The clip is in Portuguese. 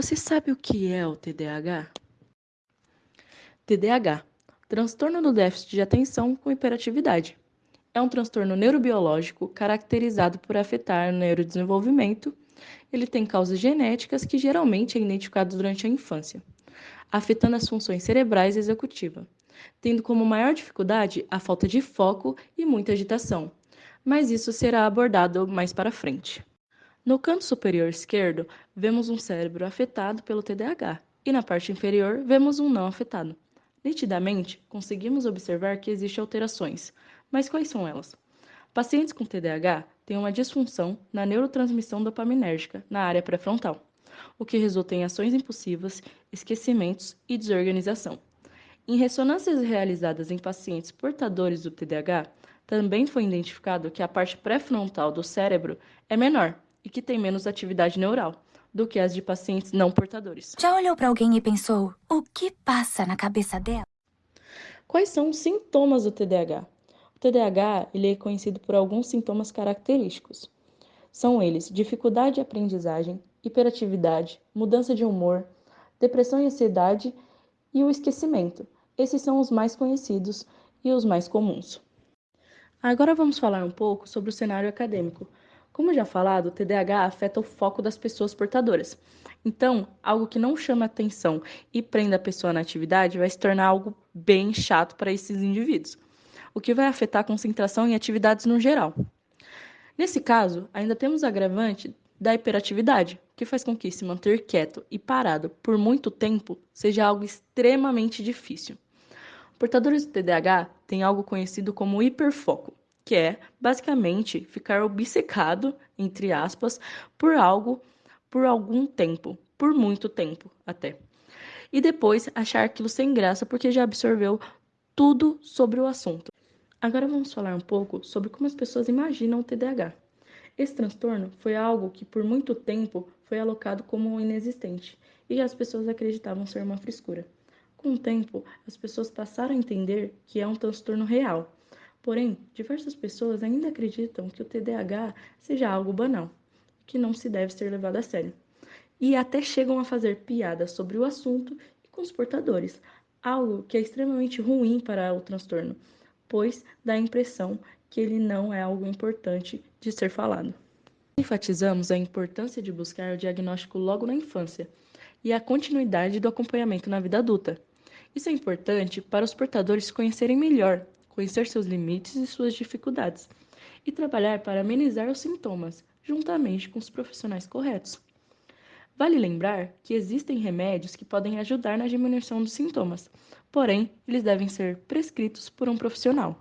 Você sabe o que é o TDAH? TDAH transtorno do déficit de atenção com hiperatividade. É um transtorno neurobiológico caracterizado por afetar o neurodesenvolvimento. Ele tem causas genéticas que geralmente é identificado durante a infância, afetando as funções cerebrais e executiva, tendo como maior dificuldade a falta de foco e muita agitação. Mas isso será abordado mais para frente. No canto superior esquerdo, vemos um cérebro afetado pelo TDAH e na parte inferior vemos um não afetado. Nitidamente, conseguimos observar que existem alterações, mas quais são elas? Pacientes com TDAH têm uma disfunção na neurotransmissão dopaminérgica na área pré-frontal, o que resulta em ações impulsivas, esquecimentos e desorganização. Em ressonâncias realizadas em pacientes portadores do TDAH, também foi identificado que a parte pré-frontal do cérebro é menor e que tem menos atividade neural do que as de pacientes não portadores. Já olhou para alguém e pensou, o que passa na cabeça dela? Quais são os sintomas do TDAH? O TDAH ele é conhecido por alguns sintomas característicos. São eles dificuldade de aprendizagem, hiperatividade, mudança de humor, depressão e ansiedade e o esquecimento. Esses são os mais conhecidos e os mais comuns. Agora vamos falar um pouco sobre o cenário acadêmico. Como já falado, o TDAH afeta o foco das pessoas portadoras. Então, algo que não chama atenção e prenda a pessoa na atividade vai se tornar algo bem chato para esses indivíduos, o que vai afetar a concentração em atividades no geral. Nesse caso, ainda temos agravante da hiperatividade, que faz com que se manter quieto e parado por muito tempo seja algo extremamente difícil. Portadores do TDAH têm algo conhecido como hiperfoco, que é basicamente ficar obcecado, entre aspas, por algo por algum tempo, por muito tempo até. E depois achar aquilo sem graça porque já absorveu tudo sobre o assunto. Agora vamos falar um pouco sobre como as pessoas imaginam o TDAH. Esse transtorno foi algo que por muito tempo foi alocado como inexistente e as pessoas acreditavam ser uma frescura. Com o tempo, as pessoas passaram a entender que é um transtorno real Porém, diversas pessoas ainda acreditam que o TDAH seja algo banal, que não se deve ser levado a sério. E até chegam a fazer piadas sobre o assunto e com os portadores, algo que é extremamente ruim para o transtorno, pois dá a impressão que ele não é algo importante de ser falado. Enfatizamos a importância de buscar o diagnóstico logo na infância e a continuidade do acompanhamento na vida adulta. Isso é importante para os portadores conhecerem melhor conhecer seus limites e suas dificuldades, e trabalhar para amenizar os sintomas, juntamente com os profissionais corretos. Vale lembrar que existem remédios que podem ajudar na diminuição dos sintomas, porém, eles devem ser prescritos por um profissional.